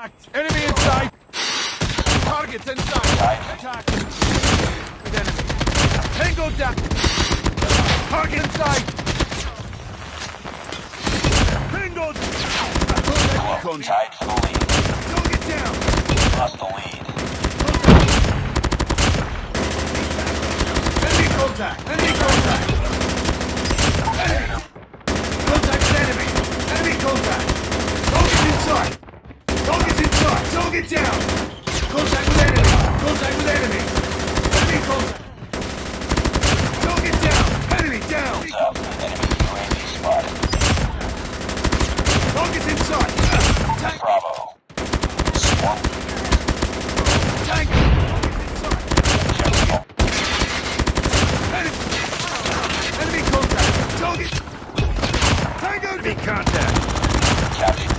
Enemy inside. Targets inside. Attack. With enemy. Tango down. Target inside. Tango. Contact. Tied to the lead. Target down. Lost the lead. Enemy contact. Enemy contact. Target down! Contact with enemy! Contact with enemy! Enemy contact! Target down! Enemy down! Enemy UAV spotted. Target's in sight! Tank! Bravo. Swap. Tank! Enemy contact! Target! Tango! Enemy contact! Captain.